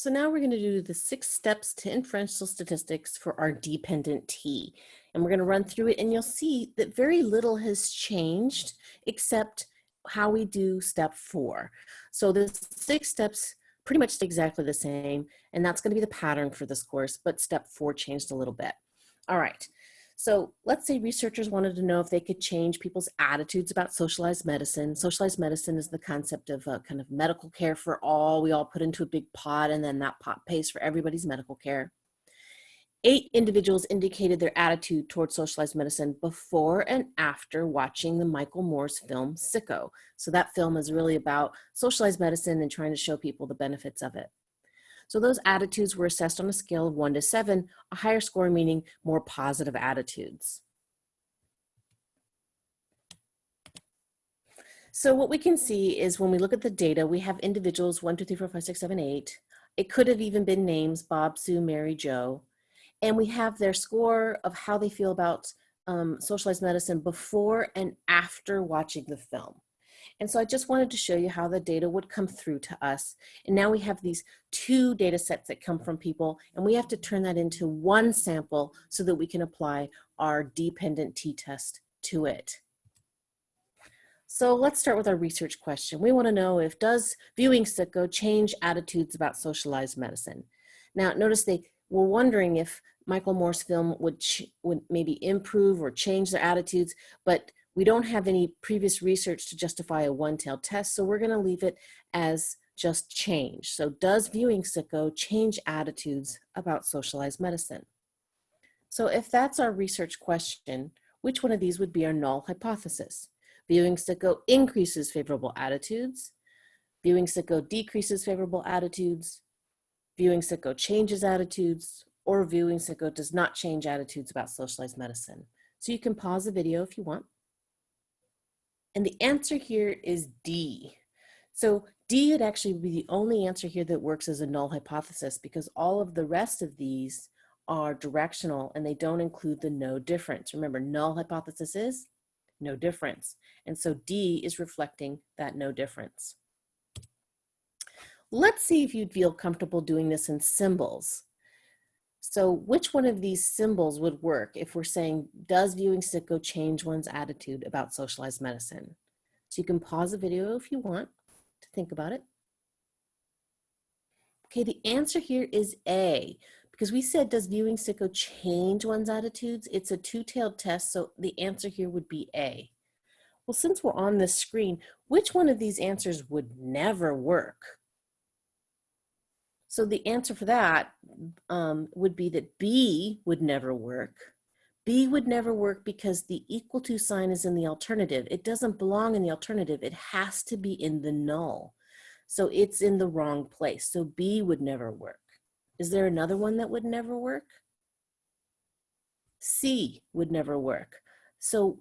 So now we're going to do the six steps to inferential statistics for our dependent T. And we're going to run through it and you'll see that very little has changed except how we do step four. So the six steps pretty much exactly the same and that's going to be the pattern for this course, but step four changed a little bit. All right, so let's say researchers wanted to know if they could change people's attitudes about socialized medicine. Socialized medicine is the concept of uh, kind of medical care for all. We all put into a big pot and then that pot pays for everybody's medical care. Eight individuals indicated their attitude towards socialized medicine before and after watching the Michael Moore's film Sicko. So that film is really about socialized medicine and trying to show people the benefits of it. So those attitudes were assessed on a scale of one to seven, a higher score meaning more positive attitudes. So what we can see is when we look at the data, we have individuals one, two, three, four, five, six, seven, eight. It could have even been names, Bob, Sue, Mary, Joe. And we have their score of how they feel about um, socialized medicine before and after watching the film. And so I just wanted to show you how the data would come through to us. And now we have these two data sets that come from people and we have to turn that into one sample so that we can apply our dependent t-test to it. So let's start with our research question. We wanna know if does viewing sicko change attitudes about socialized medicine? Now notice they were wondering if Michael Moore's film would, would maybe improve or change their attitudes, but we don't have any previous research to justify a one-tailed test, so we're gonna leave it as just change. So does viewing sicko change attitudes about socialized medicine? So if that's our research question, which one of these would be our null hypothesis? Viewing sicko increases favorable attitudes, viewing sicko decreases favorable attitudes, viewing sicko changes attitudes, or viewing sicko does not change attitudes about socialized medicine. So you can pause the video if you want. And the answer here is D. So D would actually be the only answer here that works as a null hypothesis because all of the rest of these are directional and they don't include the no difference. Remember, null hypothesis is no difference. And so D is reflecting that no difference. Let's see if you'd feel comfortable doing this in symbols. So which one of these symbols would work if we're saying, does viewing sicko change one's attitude about socialized medicine? So you can pause the video if you want to think about it. Okay, the answer here is A, because we said, does viewing sicko change one's attitudes? It's a two-tailed test, so the answer here would be A. Well, since we're on this screen, which one of these answers would never work? So the answer for that um, would be that B would never work. B would never work because the equal to sign is in the alternative. It doesn't belong in the alternative. It has to be in the null. So it's in the wrong place. So B would never work. Is there another one that would never work? C would never work. So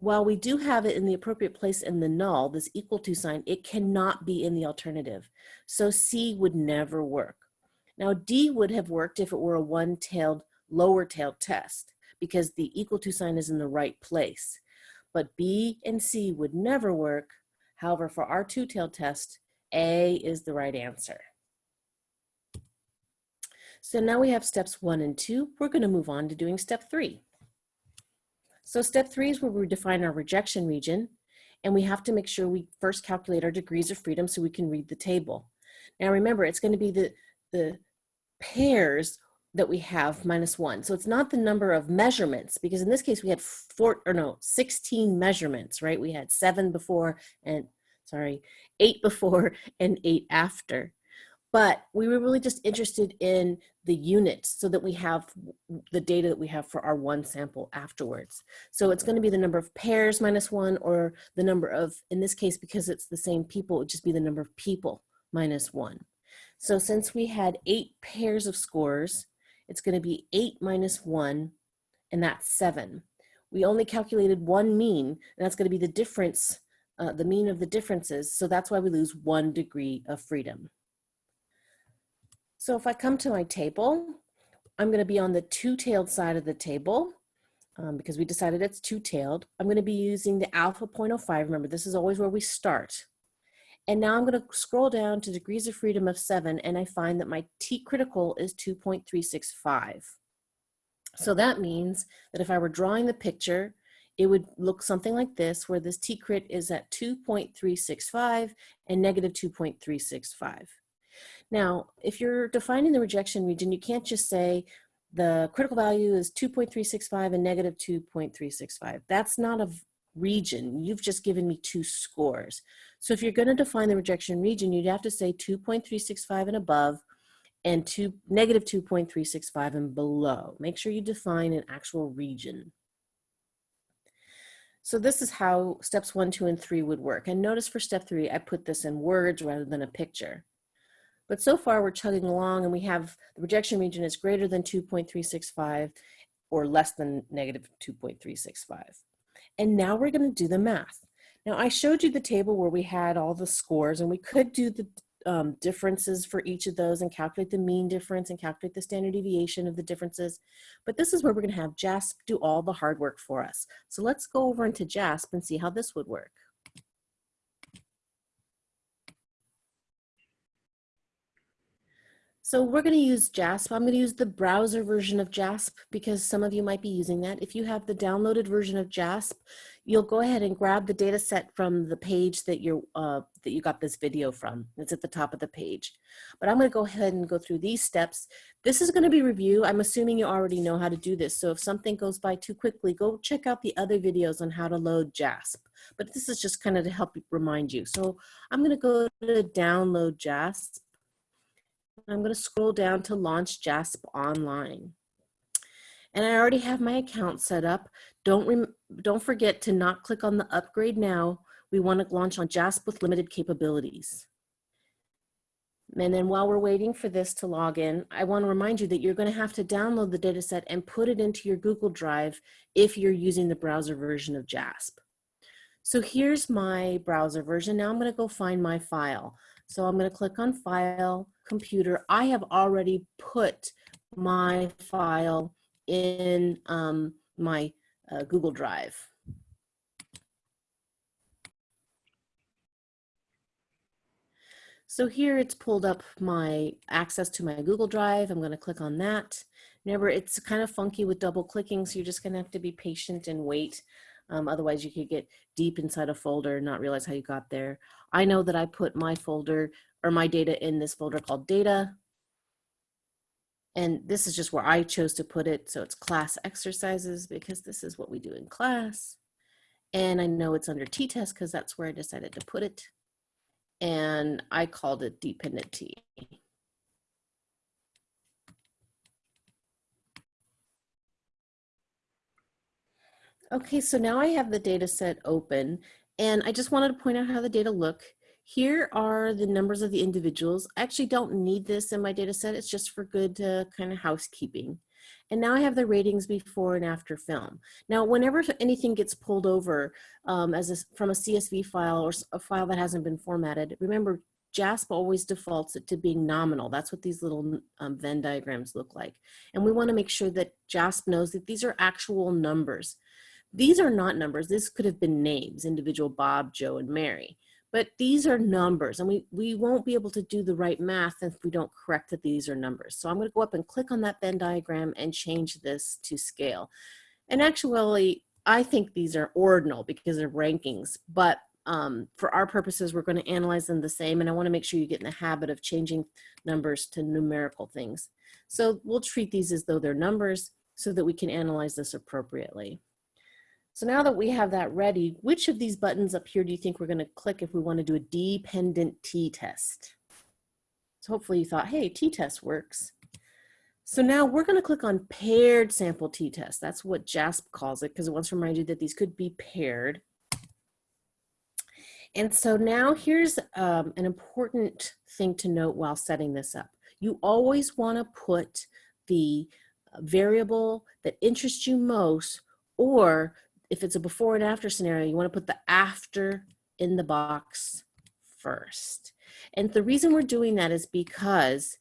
while we do have it in the appropriate place in the null, this equal to sign, it cannot be in the alternative. So C would never work. Now D would have worked if it were a one-tailed, lower-tailed test because the equal to sign is in the right place. But B and C would never work. However, for our two-tailed test, A is the right answer. So now we have steps one and two. We're gonna move on to doing step three. So step three is where we define our rejection region and we have to make sure we first calculate our degrees of freedom so we can read the table. Now remember, it's gonna be the, the pairs that we have minus one. So it's not the number of measurements because in this case we had four or no, 16 measurements, right? We had seven before and sorry, eight before and eight after but we were really just interested in the units so that we have the data that we have for our one sample afterwards. So it's gonna be the number of pairs minus one or the number of, in this case, because it's the same people, it would just be the number of people minus one. So since we had eight pairs of scores, it's gonna be eight minus one, and that's seven. We only calculated one mean, and that's gonna be the difference, uh, the mean of the differences, so that's why we lose one degree of freedom. So if I come to my table, I'm gonna be on the two-tailed side of the table um, because we decided it's two-tailed. I'm gonna be using the alpha 0.05. Remember, this is always where we start. And now I'm gonna scroll down to degrees of freedom of seven and I find that my T critical is 2.365. So that means that if I were drawing the picture, it would look something like this, where this T-crit is at 2.365 and negative 2.365. Now, if you're defining the rejection region, you can't just say the critical value is 2.365 and negative 2.365. That's not a region. You've just given me two scores. So if you're going to define the rejection region, you'd have to say 2.365 and above and two, negative 2.365 and below. Make sure you define an actual region. So this is how steps one, two, and three would work. And notice for step three, I put this in words rather than a picture. But so far we're chugging along and we have the rejection region is greater than 2.365 or less than negative 2.365. And now we're gonna do the math. Now I showed you the table where we had all the scores and we could do the um, differences for each of those and calculate the mean difference and calculate the standard deviation of the differences. But this is where we're gonna have JASP do all the hard work for us. So let's go over into JASP and see how this would work. So we're going to use JASP. I'm going to use the browser version of JASP because some of you might be using that. If you have the downloaded version of JASP, you'll go ahead and grab the data set from the page that, you're, uh, that you got this video from. It's at the top of the page. But I'm going to go ahead and go through these steps. This is going to be review. I'm assuming you already know how to do this. So if something goes by too quickly, go check out the other videos on how to load JASP. But this is just kind of to help remind you. So I'm going to go to download JASP. I'm going to scroll down to launch JASP online. And I already have my account set up. Don't, don't forget to not click on the upgrade now. We want to launch on JASP with limited capabilities. And then while we're waiting for this to log in, I want to remind you that you're going to have to download the dataset and put it into your Google Drive if you're using the browser version of JASP. So here's my browser version. Now I'm going to go find my file. So I'm going to click on File, Computer. I have already put my file in um, my uh, Google Drive. So here it's pulled up my access to my Google Drive. I'm going to click on that. Remember, it's kind of funky with double clicking, so you're just going to have to be patient and wait. Um, otherwise, you could get deep inside a folder and not realize how you got there. I know that I put my folder or my data in this folder called data. And this is just where I chose to put it. So it's class exercises because this is what we do in class. And I know it's under t-test because that's where I decided to put it. And I called it dependent t. Okay, so now I have the data set open and I just wanted to point out how the data look. Here are the numbers of the individuals. I actually don't need this in my data set. It's just for good uh, kind of housekeeping. And now I have the ratings before and after film. Now, whenever anything gets pulled over um, as a, from a CSV file or a file that hasn't been formatted, remember JASP always defaults it to being nominal. That's what these little um, Venn diagrams look like. And we wanna make sure that JASP knows that these are actual numbers. These are not numbers. This could have been names, individual Bob, Joe, and Mary. But these are numbers and we, we won't be able to do the right math if we don't correct that these are numbers. So I'm gonna go up and click on that Venn diagram and change this to scale. And actually, I think these are ordinal because they're rankings, but um, for our purposes, we're gonna analyze them the same and I wanna make sure you get in the habit of changing numbers to numerical things. So we'll treat these as though they're numbers so that we can analyze this appropriately. So now that we have that ready, which of these buttons up here do you think we're gonna click if we wanna do a dependent t-test? So hopefully you thought, hey, t-test works. So now we're gonna click on paired sample t-test. That's what JASP calls it because it wants to remind you that these could be paired. And so now here's um, an important thing to note while setting this up. You always wanna put the variable that interests you most or if it's a before and after scenario, you wanna put the after in the box first. And the reason we're doing that is because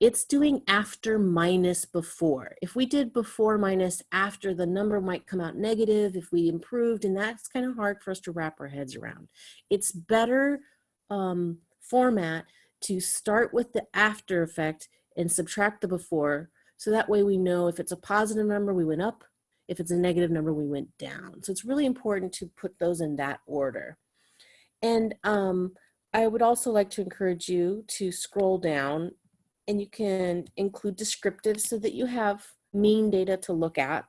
it's doing after minus before. If we did before minus after, the number might come out negative if we improved, and that's kind of hard for us to wrap our heads around. It's better um, format to start with the after effect and subtract the before. So that way we know if it's a positive number, we went up. If it's a negative number, we went down. So it's really important to put those in that order. And um, I would also like to encourage you to scroll down and you can include descriptives so that you have mean data to look at.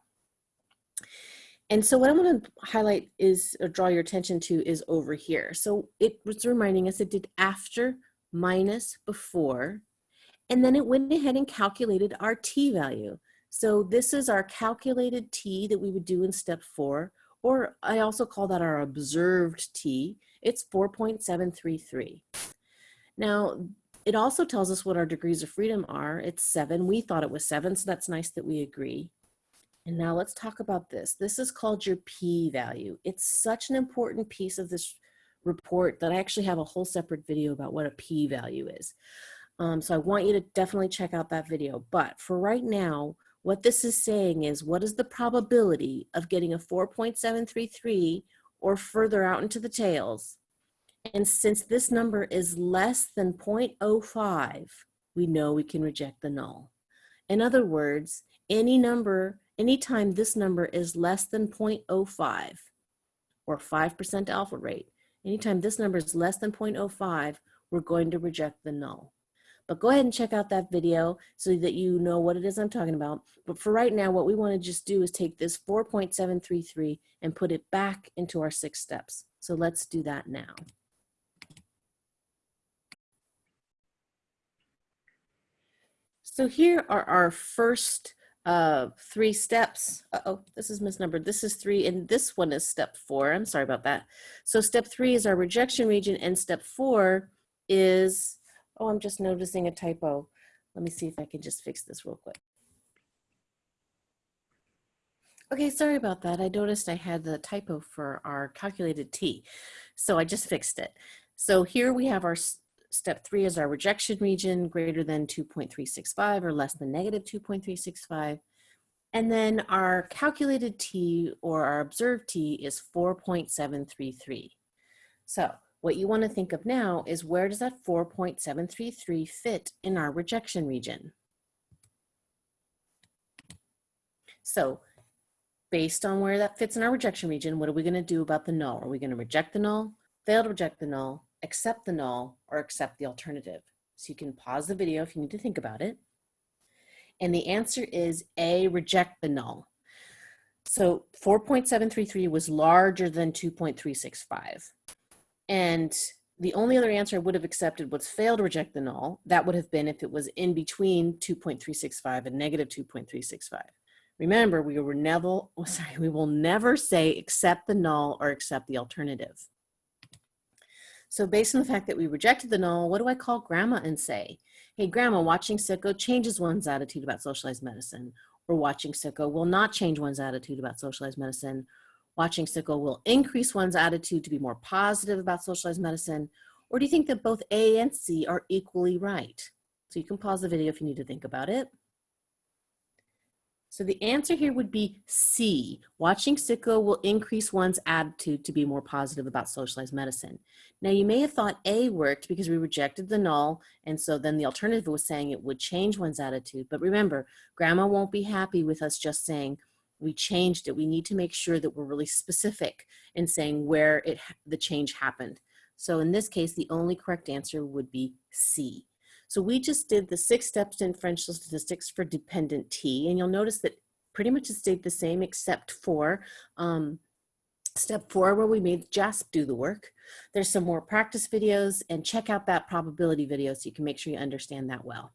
And so what I want to highlight is, or draw your attention to is over here. So it was reminding us it did after minus before, and then it went ahead and calculated our t value. So this is our calculated t that we would do in step four, or I also call that our observed t. It's 4.733. Now, it also tells us what our degrees of freedom are. It's seven. We thought it was seven, so that's nice that we agree. And now let's talk about this. This is called your p-value. It's such an important piece of this report that I actually have a whole separate video about what a p-value is. Um, so I want you to definitely check out that video. But for right now, what this is saying is what is the probability of getting a 4.733 or further out into the tails? And since this number is less than 0.05, we know we can reject the null. In other words, any number anytime this number is less than 0.05 or 5% alpha rate, anytime this number is less than 0.05, we're going to reject the null. But go ahead and check out that video so that you know what it is I'm talking about. But for right now, what we want to just do is take this 4.733 and put it back into our six steps. So let's do that now. So here are our first uh, three steps. Uh oh this is misnumbered. This is three, and this one is step four. I'm sorry about that. So step three is our rejection region, and step four is, oh, I'm just noticing a typo. Let me see if I can just fix this real quick. Okay, sorry about that. I noticed I had the typo for our calculated T. So I just fixed it. So here we have our Step three is our rejection region greater than 2.365 or less than negative 2.365. And then our calculated T or our observed T is 4.733. So what you want to think of now is where does that 4.733 fit in our rejection region? So based on where that fits in our rejection region, what are we going to do about the null? Are we going to reject the null, fail to reject the null, accept the null, or accept the alternative. So you can pause the video if you need to think about it. And the answer is A, reject the null. So 4.733 was larger than 2.365. And the only other answer I would have accepted was fail to reject the null. That would have been if it was in between 2.365 and negative 2.365. Remember, we were never, sorry, we will never say accept the null or accept the alternative. So based on the fact that we rejected the null, what do I call grandma and say? Hey, grandma, watching sicko changes one's attitude about socialized medicine. Or watching sicko will not change one's attitude about socialized medicine. Watching sicko will increase one's attitude to be more positive about socialized medicine. Or do you think that both A and C are equally right? So you can pause the video if you need to think about it. So the answer here would be C. Watching sicko will increase one's attitude to be more positive about socialized medicine. Now you may have thought A worked because we rejected the null and so then the alternative was saying it would change one's attitude. But remember, grandma won't be happy with us just saying we changed it. We need to make sure that we're really specific in saying where it the change happened. So in this case, the only correct answer would be C. So we just did the six steps in differential statistics for dependent T, and you'll notice that pretty much it stayed the same except for um, step four where we made JASP do the work. There's some more practice videos and check out that probability video so you can make sure you understand that well.